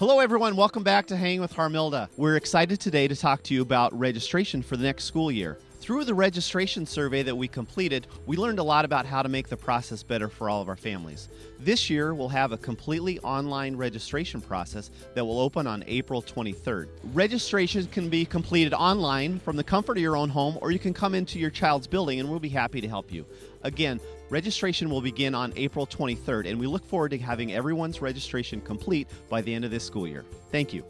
Hello, everyone. Welcome back to Hang with Harmilda. We're excited today to talk to you about registration for the next school year. Through the registration survey that we completed, we learned a lot about how to make the process better for all of our families. This year, we'll have a completely online registration process that will open on April 23rd. Registration can be completed online from the comfort of your own home, or you can come into your child's building and we'll be happy to help you. Again, registration will begin on April 23rd, and we look forward to having everyone's registration complete by the end of this school year. Thank you.